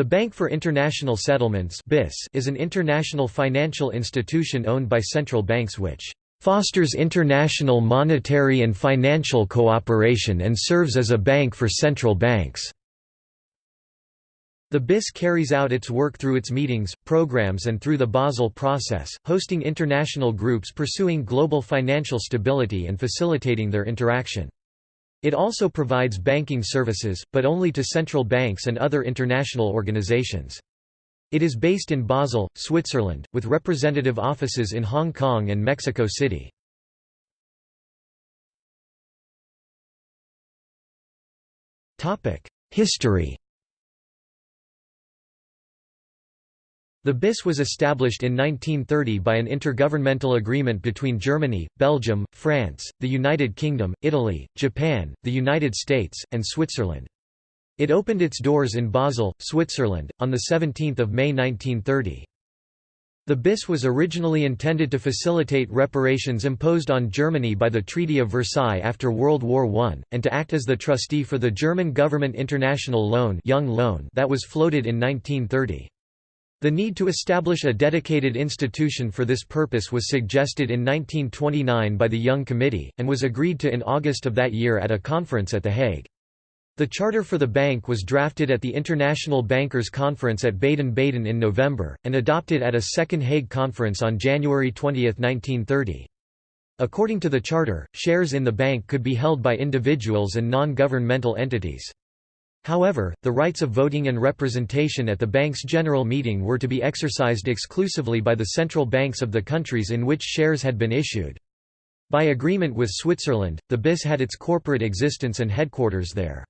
The Bank for International Settlements is an international financial institution owned by central banks which fosters international monetary and financial cooperation and serves as a bank for central banks. The BIS carries out its work through its meetings, programs and through the Basel process, hosting international groups pursuing global financial stability and facilitating their interaction. It also provides banking services, but only to central banks and other international organizations. It is based in Basel, Switzerland, with representative offices in Hong Kong and Mexico City. History The BIS was established in 1930 by an intergovernmental agreement between Germany, Belgium, France, the United Kingdom, Italy, Japan, the United States, and Switzerland. It opened its doors in Basel, Switzerland, on 17 May 1930. The BIS was originally intended to facilitate reparations imposed on Germany by the Treaty of Versailles after World War I, and to act as the trustee for the German government international loan, Young loan that was floated in 1930. The need to establish a dedicated institution for this purpose was suggested in 1929 by the Young Committee, and was agreed to in August of that year at a conference at The Hague. The charter for the bank was drafted at the International Bankers' Conference at Baden-Baden in November, and adopted at a second Hague conference on January 20, 1930. According to the charter, shares in the bank could be held by individuals and non-governmental entities. However, the rights of voting and representation at the bank's general meeting were to be exercised exclusively by the central banks of the countries in which shares had been issued. By agreement with Switzerland, the BIS had its corporate existence and headquarters there.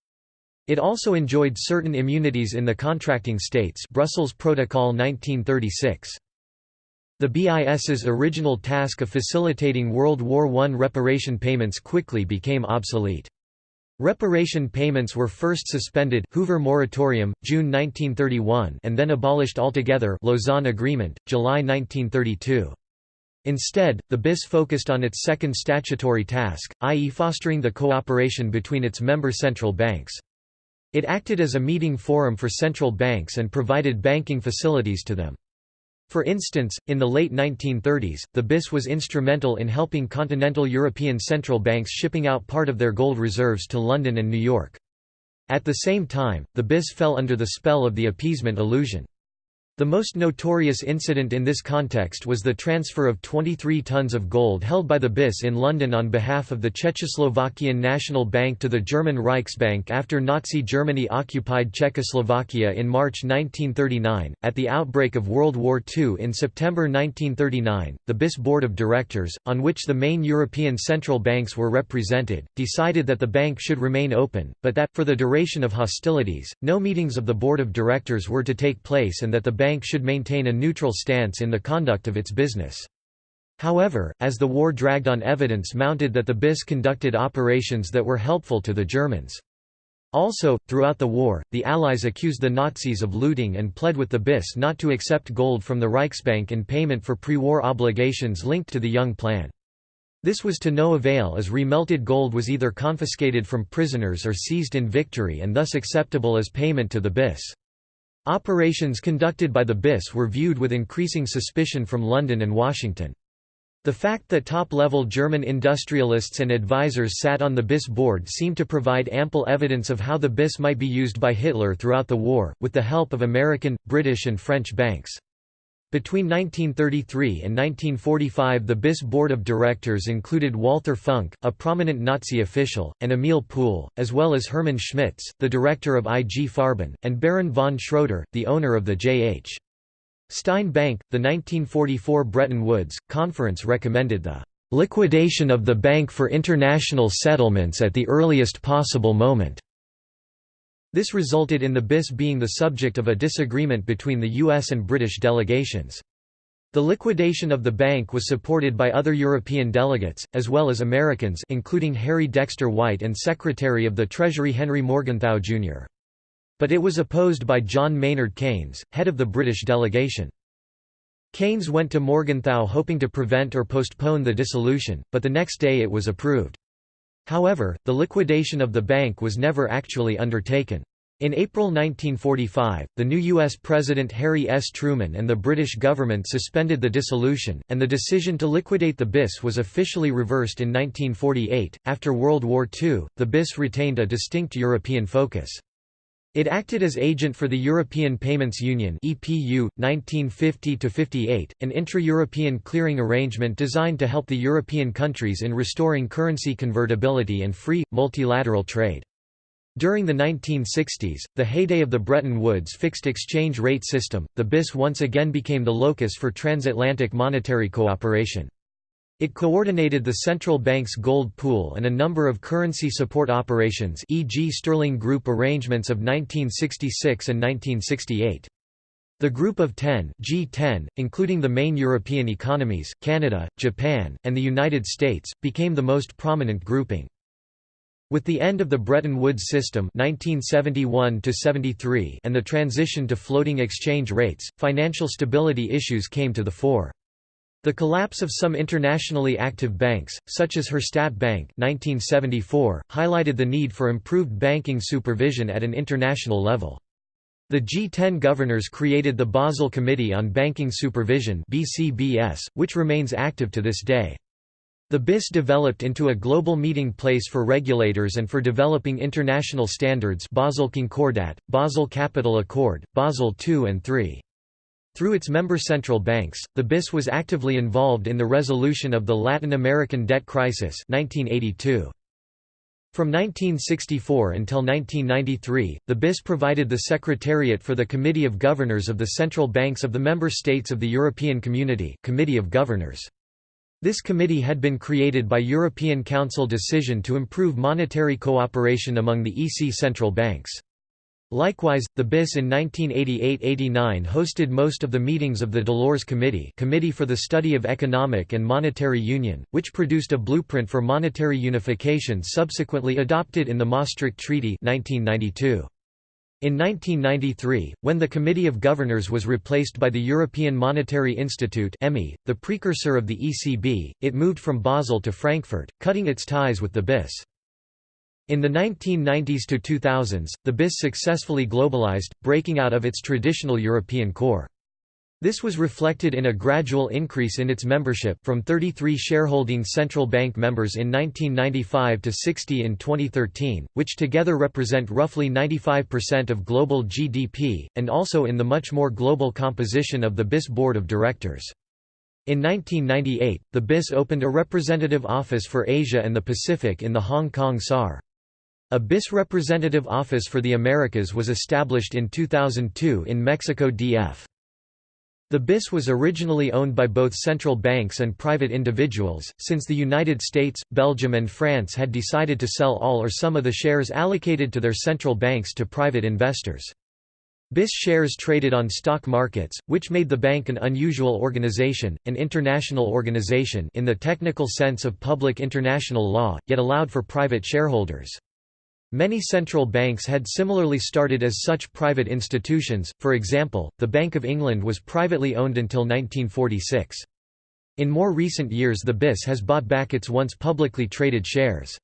It also enjoyed certain immunities in the contracting states Brussels Protocol 1936. The BIS's original task of facilitating World War I reparation payments quickly became obsolete. Reparation payments were first suspended Hoover Moratorium, June 1931 and then abolished altogether Lausanne Agreement, July 1932. Instead, the BIS focused on its second statutory task, i.e. fostering the cooperation between its member central banks. It acted as a meeting forum for central banks and provided banking facilities to them. For instance, in the late 1930s, the BIS was instrumental in helping continental European central banks shipping out part of their gold reserves to London and New York. At the same time, the BIS fell under the spell of the appeasement illusion. The most notorious incident in this context was the transfer of 23 tons of gold held by the BIS in London on behalf of the Czechoslovakian National Bank to the German Reichsbank after Nazi Germany occupied Czechoslovakia in March 1939. At the outbreak of World War II in September 1939, the BIS Board of Directors, on which the main European central banks were represented, decided that the bank should remain open, but that, for the duration of hostilities, no meetings of the Board of Directors were to take place and that the bank bank should maintain a neutral stance in the conduct of its business. However, as the war dragged on evidence mounted that the BIS conducted operations that were helpful to the Germans. Also, throughout the war, the Allies accused the Nazis of looting and pled with the BIS not to accept gold from the Reichsbank in payment for pre-war obligations linked to the Young Plan. This was to no avail as remelted gold was either confiscated from prisoners or seized in victory and thus acceptable as payment to the BIS. Operations conducted by the BIS were viewed with increasing suspicion from London and Washington. The fact that top-level German industrialists and advisers sat on the BIS board seemed to provide ample evidence of how the BIS might be used by Hitler throughout the war, with the help of American, British and French banks. Between 1933 and 1945 the BIS board of directors included Walther Funk, a prominent Nazi official, and Emil Puhl, as well as Hermann Schmitz, the director of IG Farben, and Baron von Schroeder, the owner of the J.H. Stein Bank. The 1944 Bretton Woods Conference recommended the liquidation of the Bank for International Settlements at the earliest possible moment. This resulted in the BIS being the subject of a disagreement between the US and British delegations. The liquidation of the bank was supported by other European delegates, as well as Americans including Harry Dexter White and Secretary of the Treasury Henry Morgenthau, Jr. But it was opposed by John Maynard Keynes, head of the British delegation. Keynes went to Morgenthau hoping to prevent or postpone the dissolution, but the next day it was approved. However, the liquidation of the bank was never actually undertaken. In April 1945, the new U.S. President Harry S. Truman and the British government suspended the dissolution, and the decision to liquidate the BIS was officially reversed in 1948. After World War II, the BIS retained a distinct European focus. It acted as agent for the European Payments Union (EPU) 1950-58, an intra-European clearing arrangement designed to help the European countries in restoring currency convertibility and free multilateral trade. During the 1960s, the heyday of the Bretton Woods fixed exchange rate system, the BIS once again became the locus for transatlantic monetary cooperation. It coordinated the central bank's gold pool and a number of currency support operations e.g. Sterling Group arrangements of 1966 and 1968. The Group of Ten G10, including the main European economies, Canada, Japan, and the United States, became the most prominent grouping. With the end of the Bretton Woods system 1971 and the transition to floating exchange rates, financial stability issues came to the fore. The collapse of some internationally active banks, such as Herstatt Bank 1974, highlighted the need for improved banking supervision at an international level. The G10 governors created the Basel Committee on Banking Supervision BCBS, which remains active to this day. The BIS developed into a global meeting place for regulators and for developing international standards Basel Concordat, Basel Capital Accord, Basel II and III. Through its member central banks, the BIS was actively involved in the resolution of the Latin American debt crisis 1982. From 1964 until 1993, the BIS provided the Secretariat for the Committee of Governors of the Central Banks of the Member States of the European Community Committee of Governors. This committee had been created by European Council decision to improve monetary cooperation among the EC central banks. Likewise, the BIS in 1988–89 hosted most of the meetings of the Delors Committee Committee for the Study of Economic and Monetary Union, which produced a blueprint for monetary unification subsequently adopted in the Maastricht Treaty 1992. In 1993, when the Committee of Governors was replaced by the European Monetary Institute the precursor of the ECB, it moved from Basel to Frankfurt, cutting its ties with the BIS. In the 1990s to 2000s, the BIS successfully globalized, breaking out of its traditional European core. This was reflected in a gradual increase in its membership from 33 shareholding central bank members in 1995 to 60 in 2013, which together represent roughly 95% of global GDP, and also in the much more global composition of the BIS board of directors. In 1998, the BIS opened a representative office for Asia and the Pacific in the Hong Kong SAR. A BIS representative office for the Americas was established in 2002 in Mexico DF. The BIS was originally owned by both central banks and private individuals, since the United States, Belgium and France had decided to sell all or some of the shares allocated to their central banks to private investors. BIS shares traded on stock markets, which made the bank an unusual organization, an international organization in the technical sense of public international law, yet allowed for private shareholders. Many central banks had similarly started as such private institutions, for example, the Bank of England was privately owned until 1946. In more recent years the BIS has bought back its once publicly traded shares.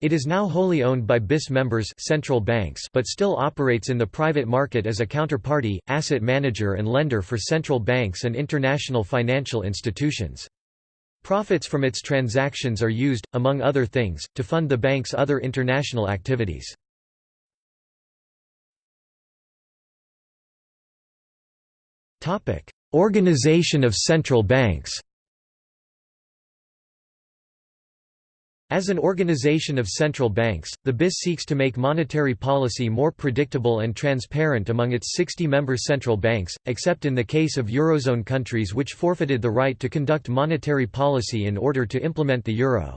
It is now wholly owned by BIS members central banks but still operates in the private market as a counterparty, asset manager and lender for central banks and international financial institutions. Profits from its transactions are used, among other things, to fund the bank's other international activities. Organization of central banks As an organization of central banks, the BIS seeks to make monetary policy more predictable and transparent among its 60 member central banks, except in the case of Eurozone countries which forfeited the right to conduct monetary policy in order to implement the euro.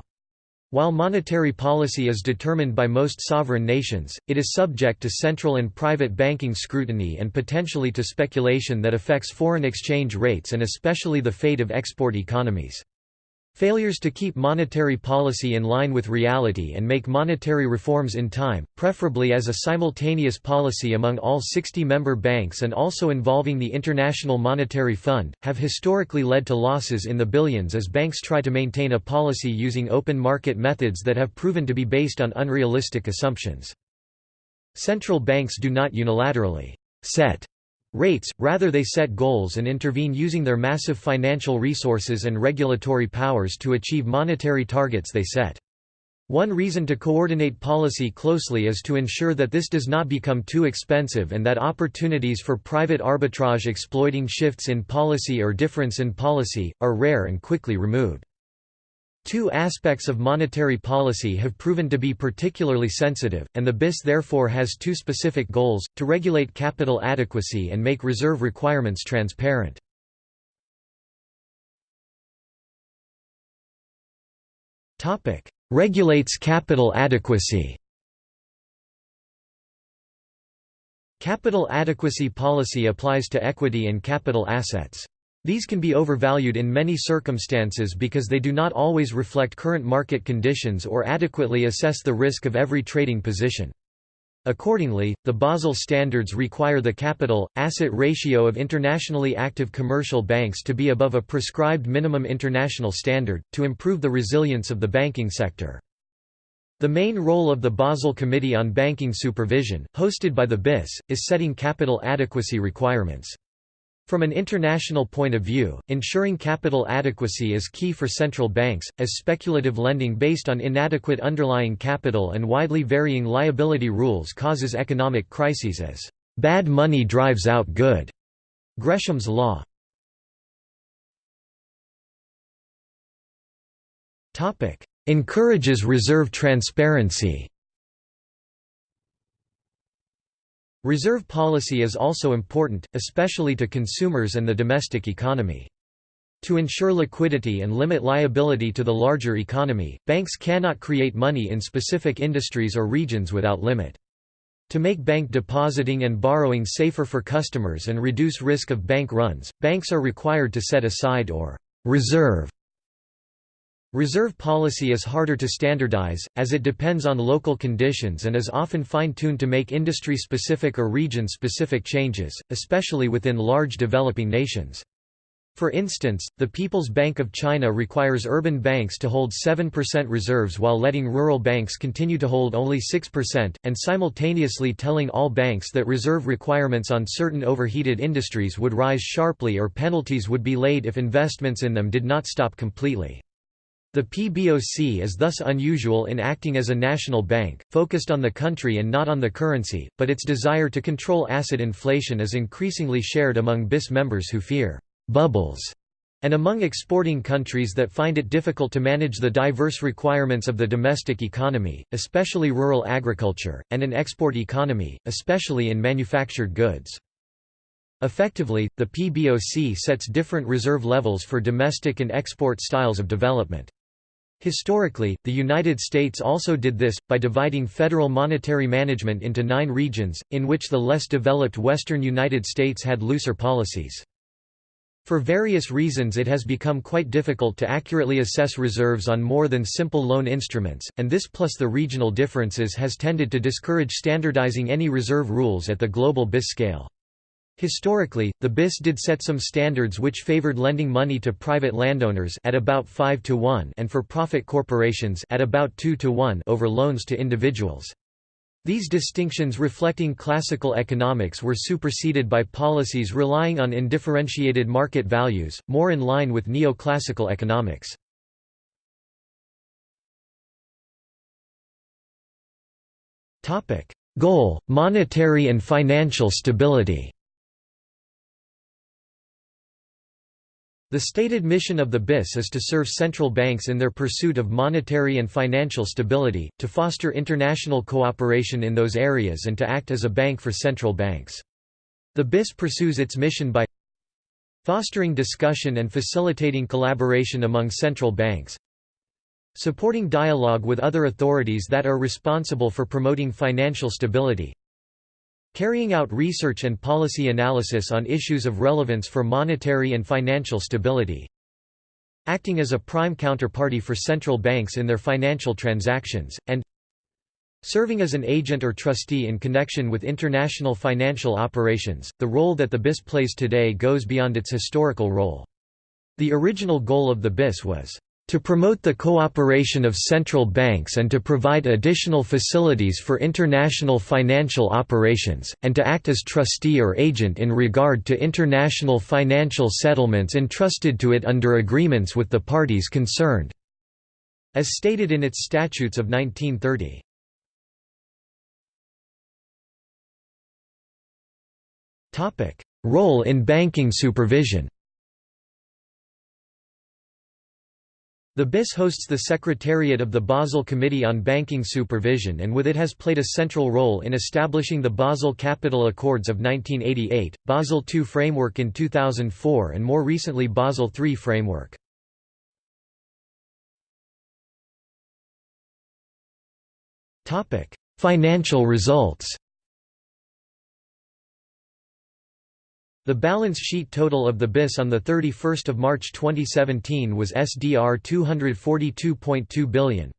While monetary policy is determined by most sovereign nations, it is subject to central and private banking scrutiny and potentially to speculation that affects foreign exchange rates and especially the fate of export economies. Failures to keep monetary policy in line with reality and make monetary reforms in time, preferably as a simultaneous policy among all 60 member banks and also involving the International Monetary Fund, have historically led to losses in the billions as banks try to maintain a policy using open market methods that have proven to be based on unrealistic assumptions. Central banks do not unilaterally set rates, rather they set goals and intervene using their massive financial resources and regulatory powers to achieve monetary targets they set. One reason to coordinate policy closely is to ensure that this does not become too expensive and that opportunities for private arbitrage exploiting shifts in policy or difference in policy, are rare and quickly removed. Two aspects of monetary policy have proven to be particularly sensitive, and the BIS therefore has two specific goals, to regulate capital adequacy and make reserve requirements transparent. Regulates capital adequacy Capital adequacy policy applies to equity and capital assets. These can be overvalued in many circumstances because they do not always reflect current market conditions or adequately assess the risk of every trading position. Accordingly, the Basel standards require the capital-asset ratio of internationally active commercial banks to be above a prescribed minimum international standard, to improve the resilience of the banking sector. The main role of the Basel Committee on Banking Supervision, hosted by the BIS, is setting capital adequacy requirements. From an international point of view, ensuring capital adequacy is key for central banks, as speculative lending based on inadequate underlying capital and widely varying liability rules causes economic crises as bad money drives out good. Gresham's law. Encourages reserve transparency Reserve policy is also important, especially to consumers and the domestic economy. To ensure liquidity and limit liability to the larger economy, banks cannot create money in specific industries or regions without limit. To make bank depositing and borrowing safer for customers and reduce risk of bank runs, banks are required to set aside or reserve Reserve policy is harder to standardize, as it depends on local conditions and is often fine-tuned to make industry-specific or region-specific changes, especially within large developing nations. For instance, the People's Bank of China requires urban banks to hold 7% reserves while letting rural banks continue to hold only 6%, and simultaneously telling all banks that reserve requirements on certain overheated industries would rise sharply or penalties would be laid if investments in them did not stop completely. The PBOC is thus unusual in acting as a national bank, focused on the country and not on the currency, but its desire to control asset inflation is increasingly shared among BIS members who fear «bubbles» and among exporting countries that find it difficult to manage the diverse requirements of the domestic economy, especially rural agriculture, and an export economy, especially in manufactured goods. Effectively, the PBOC sets different reserve levels for domestic and export styles of development. Historically, the United States also did this, by dividing federal monetary management into nine regions, in which the less developed western United States had looser policies. For various reasons it has become quite difficult to accurately assess reserves on more than simple loan instruments, and this plus the regional differences has tended to discourage standardizing any reserve rules at the global BIS scale. Historically, the BIS did set some standards which favored lending money to private landowners at about 5 to 1 and for profit corporations at about 2 to 1 over loans to individuals. These distinctions reflecting classical economics were superseded by policies relying on indifferentiated market values, more in line with neoclassical economics. Goal: monetary and financial stability. The stated mission of the BIS is to serve central banks in their pursuit of monetary and financial stability, to foster international cooperation in those areas and to act as a bank for central banks. The BIS pursues its mission by fostering discussion and facilitating collaboration among central banks, supporting dialogue with other authorities that are responsible for promoting financial stability, Carrying out research and policy analysis on issues of relevance for monetary and financial stability. Acting as a prime counterparty for central banks in their financial transactions, and Serving as an agent or trustee in connection with international financial operations, the role that the BIS plays today goes beyond its historical role. The original goal of the BIS was To promote the cooperation of central banks and to provide additional facilities for international financial operations, and to act as trustee or agent in regard to international financial settlements entrusted to it under agreements with the parties concerned." As stated in its statutes of 1930. Role in banking supervision The BIS hosts the Secretariat of the Basel Committee on Banking Supervision and with it has played a central role in establishing the Basel Capital Accords of 1988, Basel II framework in 2004 and more recently Basel III framework. Financial results The balance sheet total of the BIS on 31 March 2017 was SDR 242.2 billion.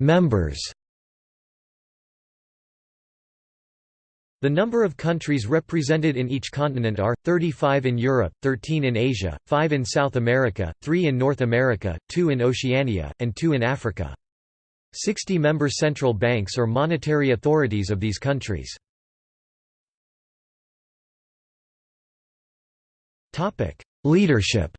Members The number of countries represented in each continent are, 35 in Europe, 13 in Asia, 5 in South America, 3 in North America, 2 in Oceania, and 2 in Africa. 60 member central banks or monetary authorities of these countries. Leadership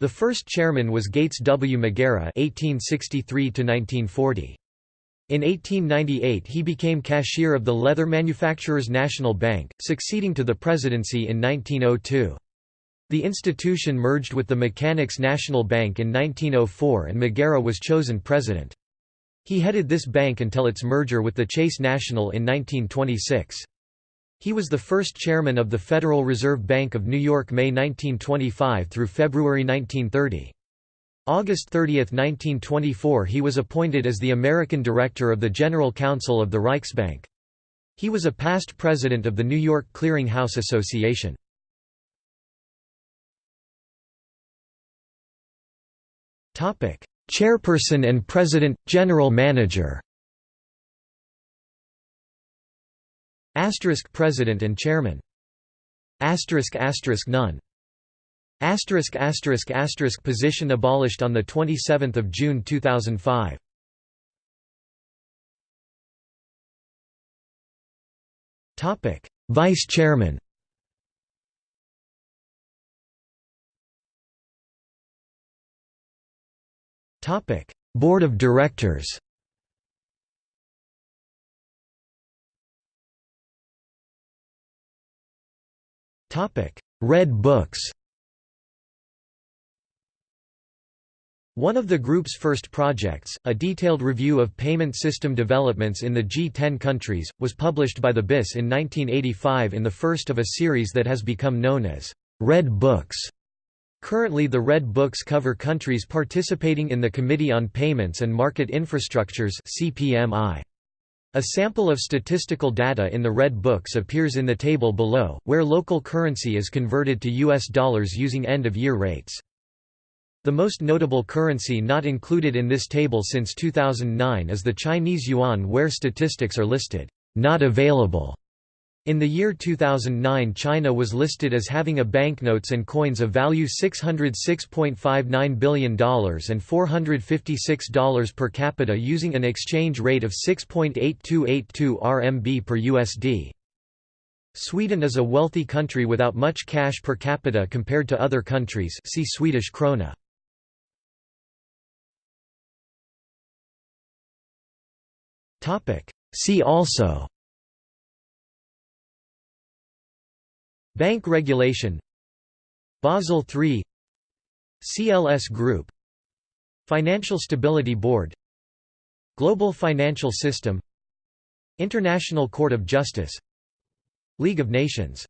The first chairman was Gates W. McGarrah (1863–1940). In 1898 he became cashier of the Leather Manufacturers National Bank, succeeding to the presidency in 1902. The institution merged with the Mechanics National Bank in 1904 and McGarrah was chosen president. He headed this bank until its merger with the Chase National in 1926. He was the first chairman of the Federal Reserve Bank of New York May 1925 through February 1930. August 30, 1924 he was appointed as the American Director of the General Council of the Reichsbank. He was a past president of the New York Clearing House Association. Chairperson and President, General Manager. Asterisk President and Chairman. Asterisk asterisk none. Asterisk asterisk asterisk position abolished on the 27th of June 2005. Topic: Vice Chairman. Topic: Board of Directors. Topic: Red Books. One of the group's first projects, a detailed review of payment system developments in the G10 countries, was published by the BIS in 1985 in the first of a series that has become known as Red Books. Currently the Red Books cover countries participating in the Committee on Payments and Market Infrastructures CPMI. A sample of statistical data in the Red Books appears in the table below, where local currency is converted to US dollars using end-of-year rates. The most notable currency not included in this table since 2009 is the Chinese yuan where statistics are listed, not available. In the year 2009 China was listed as having a banknotes and coins of value $606.59 billion and $456 per capita using an exchange rate of 6.8282 RMB per USD. Sweden is a wealthy country without much cash per capita compared to other countries see Swedish krona. See also Bank regulation Basel III CLS Group Financial Stability Board Global Financial System International Court of Justice League of Nations